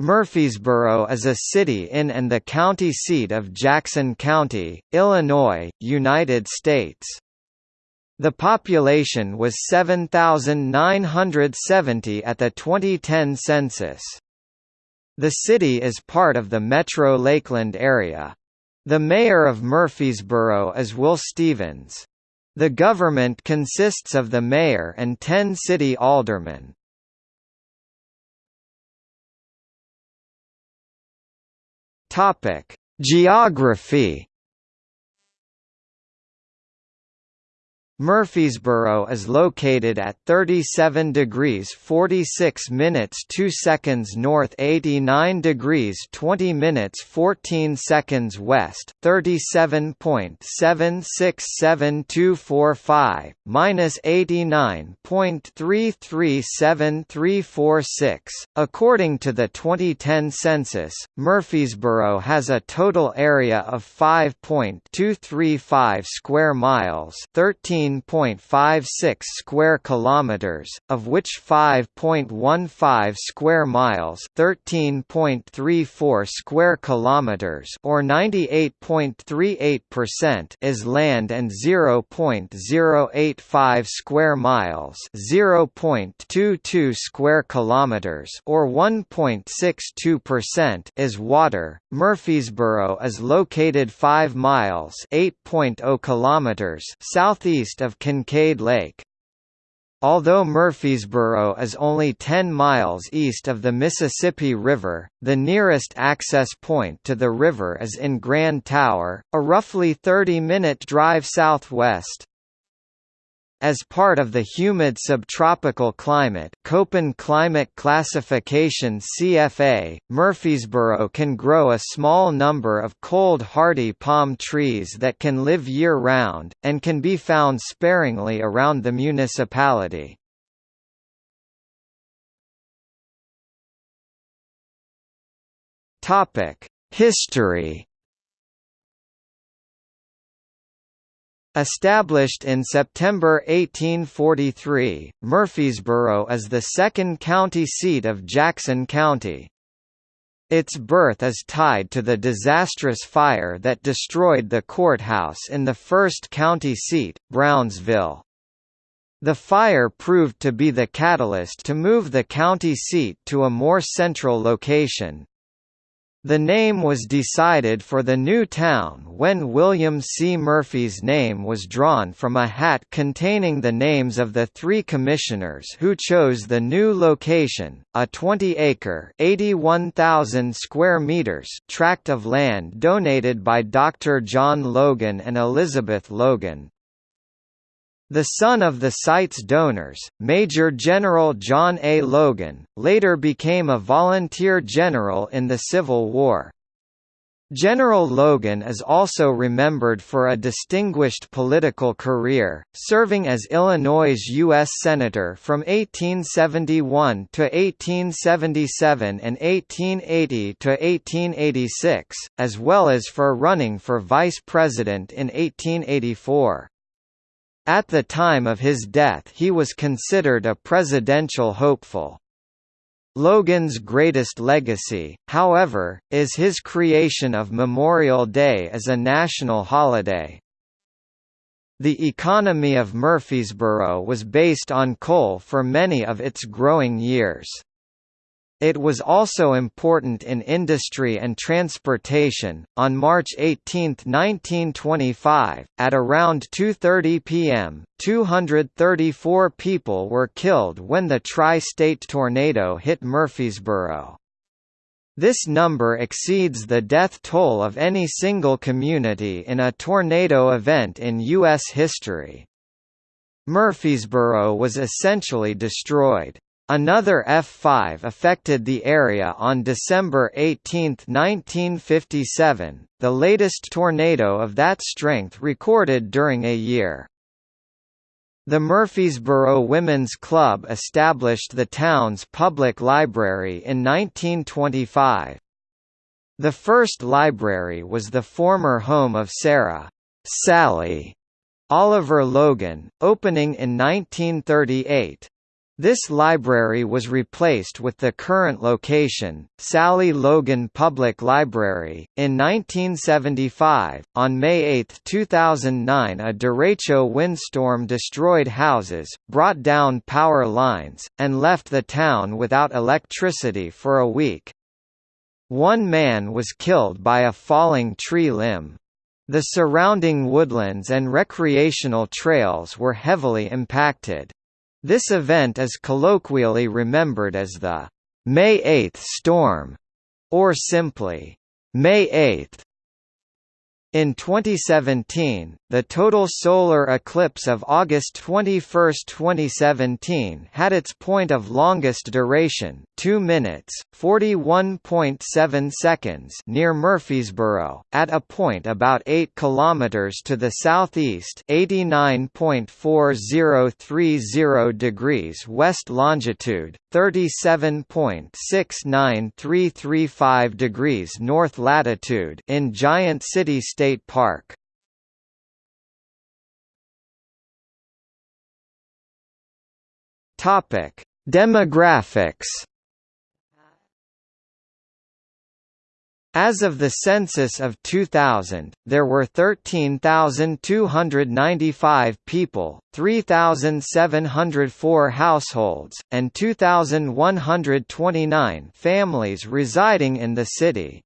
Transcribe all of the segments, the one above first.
Murphysboro is a city in and the county seat of Jackson County, Illinois, United States. The population was 7,970 at the 2010 census. The city is part of the Metro Lakeland area. The mayor of Murphysboro is Will Stevens. The government consists of the mayor and 10 city aldermen. Topic: Geography Murphysboro is located at 37 degrees 46 minutes 2 seconds north 89 degrees 20 minutes 14 seconds west 37.76725, minus 89.337346. According to the 2010 census, Murphysboro has a total area of 5.235 square miles 13 13.56 square kilometers, of which 5.15 square miles, 13.34 square kilometers or 98.38% is land and 0.085 square miles, 0.22 square kilometers or 1.62% is water. Murphysboro is located 5 miles, 8.0 kilometers southeast east of Kincaid Lake. Although Murphysboro is only 10 miles east of the Mississippi River, the nearest access point to the river is in Grand Tower, a roughly 30-minute drive southwest. As part of the humid subtropical climate Köppen climate classification CFA, Murphysboro can grow a small number of cold hardy palm trees that can live year-round, and can be found sparingly around the municipality. History Established in September 1843, Murphysboro is the second county seat of Jackson County. Its birth is tied to the disastrous fire that destroyed the courthouse in the first county seat, Brownsville. The fire proved to be the catalyst to move the county seat to a more central location, the name was decided for the new town when William C. Murphy's name was drawn from a hat containing the names of the three commissioners who chose the new location, a 20-acre (81,000 square meters) tract of land donated by Dr. John Logan and Elizabeth Logan. The son of the site's donors, Major General John A. Logan, later became a volunteer general in the Civil War. General Logan is also remembered for a distinguished political career, serving as Illinois' U.S. Senator from 1871 to 1877 and 1880 to 1886, as well as for running for vice president in 1884. At the time of his death he was considered a presidential hopeful. Logan's greatest legacy, however, is his creation of Memorial Day as a national holiday. The economy of Murphysboro was based on coal for many of its growing years. It was also important in industry and transportation. On March 18, 1925, at around 2:30 p.m., 234 people were killed when the tri-state tornado hit Murphysboro. This number exceeds the death toll of any single community in a tornado event in U.S. history. Murphysboro was essentially destroyed. Another F5 affected the area on December 18, 1957, the latest tornado of that strength recorded during a year. The Murphysboro Women's Club established the town's public library in 1925. The first library was the former home of Sarah Sally Oliver Logan, opening in 1938. This library was replaced with the current location, Sally Logan Public Library, in 1975. On May 8, 2009, a derecho windstorm destroyed houses, brought down power lines, and left the town without electricity for a week. One man was killed by a falling tree limb. The surrounding woodlands and recreational trails were heavily impacted. This event is colloquially remembered as the May 8 storm, or simply May 8. In 2017, the total solar eclipse of August 21, 2017 had its point of longest duration 2 minutes, 41.7 seconds near Murphysboro, at a point about 8 km to the southeast 89.4030 degrees west longitude, 37.69335 degrees north latitude in Giant City State Park. Topic: Demographics As of the census of 2000, there were 13,295 people, 3,704 households, and 2,129 families residing in the city.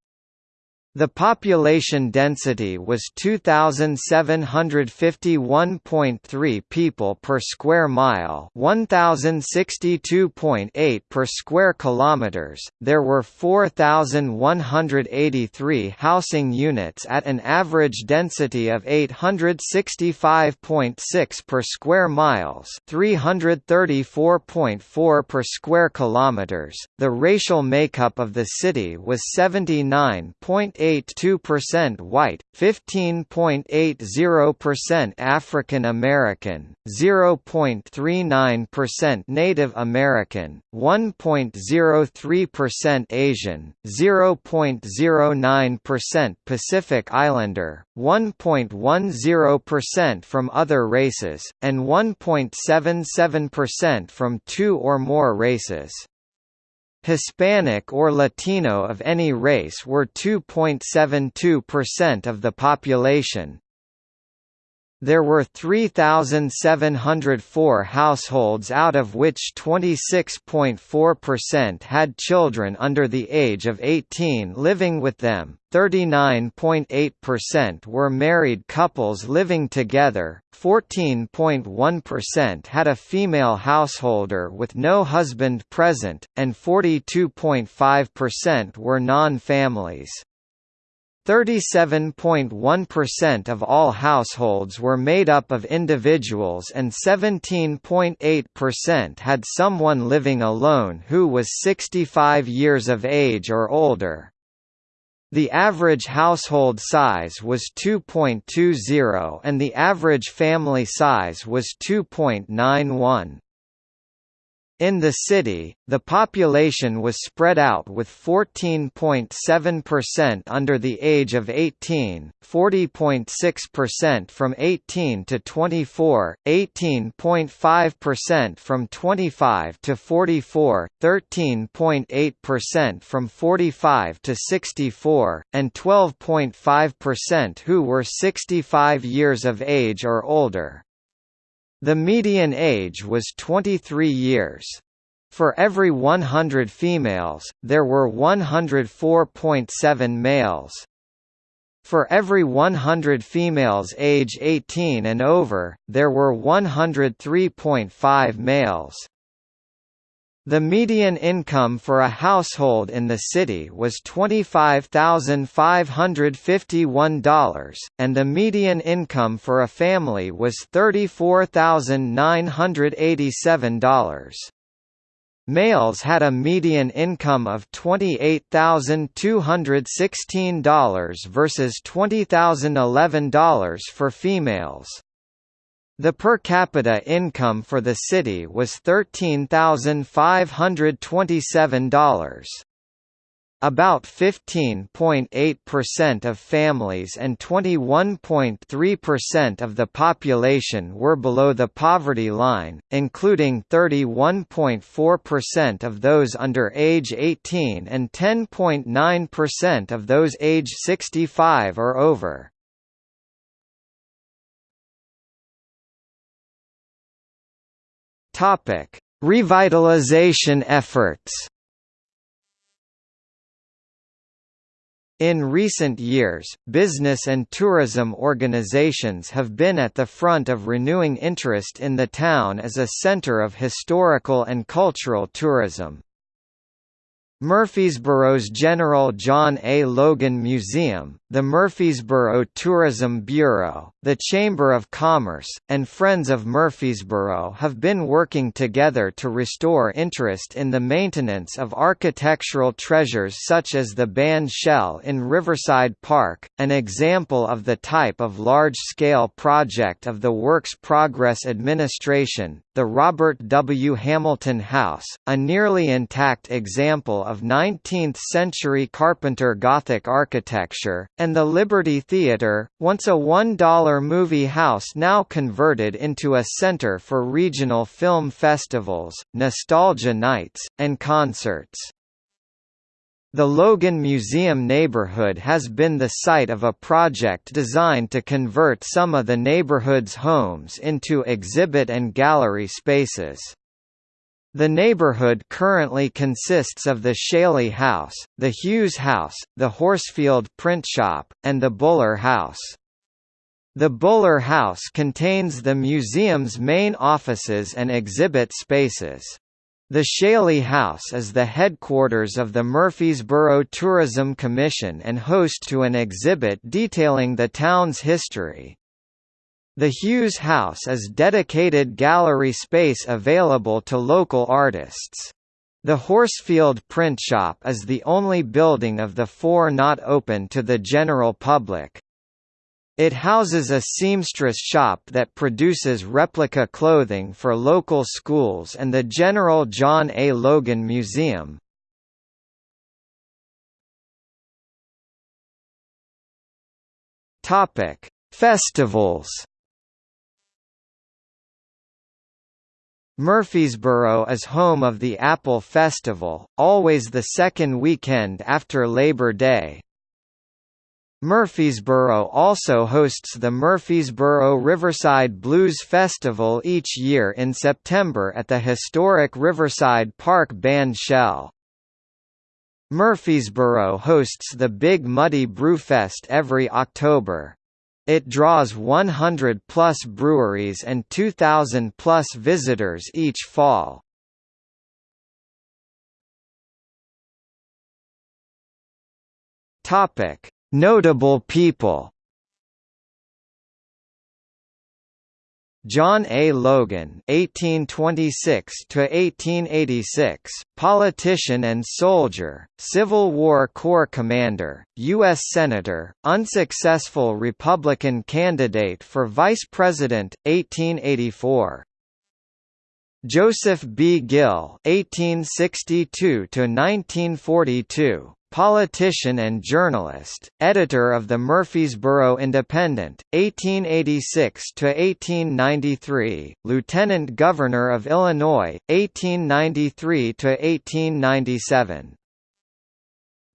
The population density was 2751.3 people per square mile, 1062.8 per square kilometers. There were 4183 housing units at an average density of 865.6 per square miles, 334.4 per square kilometers. The racial makeup of the city was 79.8 0.82% white, 15.80% African American, 0.39% Native American, 1.03% Asian, 0.09% Pacific Islander, 1.10% from other races, and 1.77% from two or more races. Hispanic or Latino of any race were 2.72% of the population, there were 3,704 households out of which 26.4% had children under the age of 18 living with them, 39.8% were married couples living together, 14.1% had a female householder with no husband present, and 42.5% were non-families. 37.1% of all households were made up of individuals and 17.8% had someone living alone who was 65 years of age or older. The average household size was 2.20 and the average family size was 2.91. In the city, the population was spread out with 14.7% under the age of 18, 40.6% from 18 to 24, 18.5% from 25 to 44, 13.8% from 45 to 64, and 12.5% who were 65 years of age or older. The median age was 23 years. For every 100 females, there were 104.7 males. For every 100 females age 18 and over, there were 103.5 males. The median income for a household in the city was $25,551, and the median income for a family was $34,987. Males had a median income of $28,216 versus $20,011 for females. The per capita income for the city was $13,527. About 15.8% of families and 21.3% of the population were below the poverty line, including 31.4% of those under age 18 and 10.9% of those age 65 or over. Revitalization efforts In recent years, business and tourism organizations have been at the front of renewing interest in the town as a center of historical and cultural tourism. Murphysboro's General John A. Logan Museum, the Murphysboro Tourism Bureau, the Chamber of Commerce, and Friends of Murphysboro have been working together to restore interest in the maintenance of architectural treasures such as the band shell in Riverside Park, an example of the type of large-scale project of the Works Progress Administration, the Robert W. Hamilton House, a nearly intact example of 19th-century Carpenter Gothic architecture, and the Liberty Theater, once a $1 movie house now converted into a center for regional film festivals, nostalgia nights, and concerts. The Logan Museum neighborhood has been the site of a project designed to convert some of the neighborhood's homes into exhibit and gallery spaces. The neighborhood currently consists of the Shaley House, the Hughes House, the Horsfield Print Shop, and the Buller House. The Buller House contains the museum's main offices and exhibit spaces. The Shaley House is the headquarters of the Murphysboro Tourism Commission and host to an exhibit detailing the town's history. The Hughes House is dedicated gallery space available to local artists. The Horsfield Print Shop is the only building of the four not open to the general public. It houses a seamstress shop that produces replica clothing for local schools and the General John A. Logan Museum. Festivals Murphysboro is home of the Apple Festival, always the second weekend after Labor Day. Murphysboro also hosts the Murphysboro Riverside Blues Festival each year in September at the historic Riverside Park Band Shell. Murphysboro hosts the Big Muddy Brewfest every October. It draws 100-plus breweries and 2,000-plus visitors each fall. Notable people John A. Logan (1826–1886), politician and soldier, Civil War Corps commander, U.S. senator, unsuccessful Republican candidate for vice president, 1884. Joseph B. Gill (1862–1942), Politician and journalist, editor of the Murphysboro Independent, 1886–1893, Lieutenant Governor of Illinois, 1893–1897.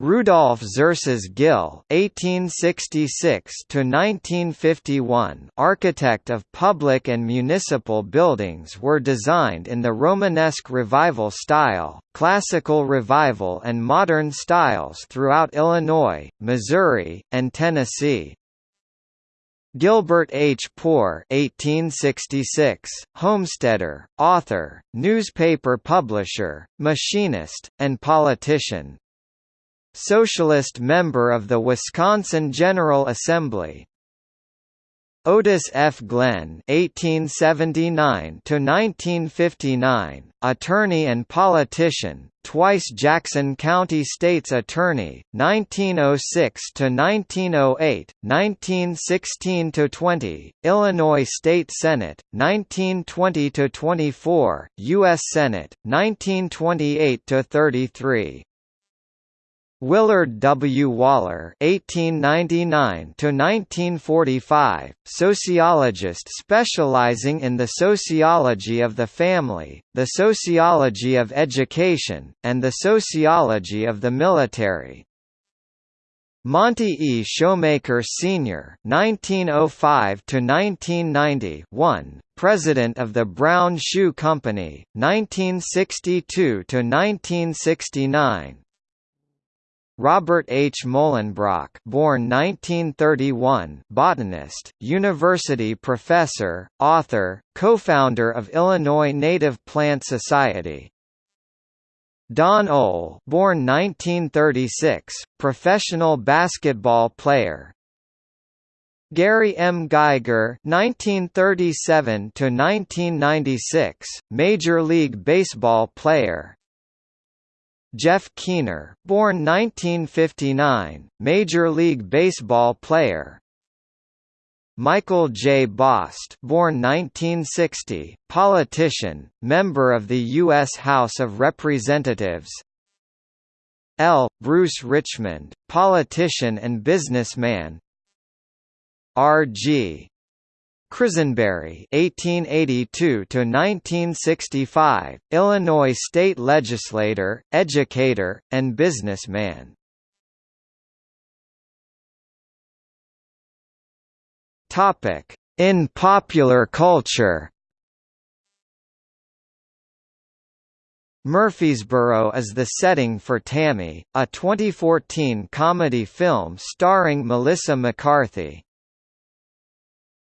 Rudolph Xerxes Gill (1866–1951), architect of public and municipal buildings, were designed in the Romanesque Revival style, Classical Revival, and Modern styles throughout Illinois, Missouri, and Tennessee. Gilbert H. Poor (1866), homesteader, author, newspaper publisher, machinist, and politician. Socialist member of the Wisconsin General Assembly. Otis F. Glenn (1879–1959), attorney and politician, twice Jackson County State's Attorney, 1906–1908, 1916–20, Illinois State Senate, 1920–24, U.S. Senate, 1928–33. Willard W. Waller (1899–1945), sociologist specializing in the sociology of the family, the sociology of education, and the sociology of the military. Monty E. Shoemaker Sr. (1905–1990), President of the Brown Shoe Company, 1962–1969. Robert H. Mohlenbrock born 1931, botanist, university professor, author, co-founder of Illinois Native Plant Society. Don Ohl born 1936, professional basketball player. Gary M. Geiger (1937–1996), Major League Baseball player. Jeff Keener, born 1959, Major League Baseball player. Michael J. Bost, born 1960, politician, member of the U.S. House of Representatives. L. Bruce Richmond, politician and businessman. R. G. Crisenberry (1882–1965), Illinois state legislator, educator, and businessman. Topic: In popular culture. Murphysboro is the setting for Tammy, a 2014 comedy film starring Melissa McCarthy.